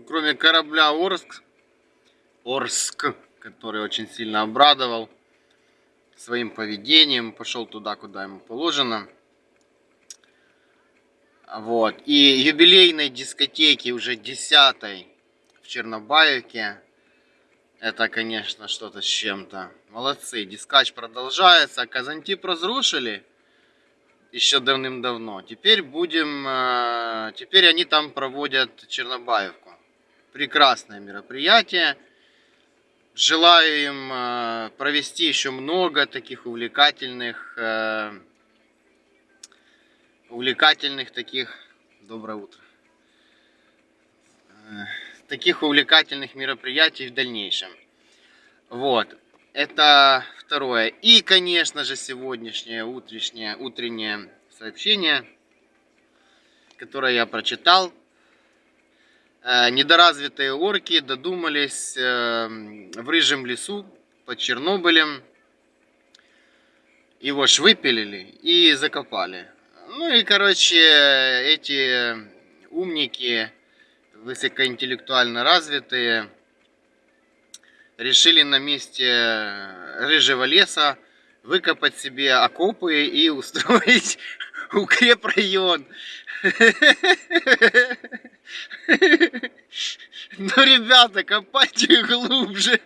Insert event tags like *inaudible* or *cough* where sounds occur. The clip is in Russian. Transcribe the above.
кроме корабля Орск, Орск, который очень сильно обрадовал своим поведением, пошел туда, куда ему положено. Вот. И юбилейной дискотеки уже десятой в Чернобаевке. Это, конечно, что-то с чем-то. Молодцы. Дискач продолжается. Казантип разрушили еще давным-давно. Теперь будем... э, Теперь они там проводят Чернобаевку. Прекрасное мероприятие. Желаю им э, провести еще много таких увлекательных... э, Увлекательных таких... Доброе утро. Э, Таких увлекательных мероприятий в дальнейшем. Вот. Это второе. И, конечно же, сегодняшнее утреннее, утреннее сообщение, которое я прочитал. Э, Недоразвитые орки додумались э, в рыжем лесу под Чернобылем. Его ж выпилили и закопали. Ну и, короче, эти умники, высокоинтеллектуально развитые, решили на месте рыжего леса выкопать себе окопы и устроить *laughs* укрепрайон. *laughs* Ну, ребята, копайте глубже.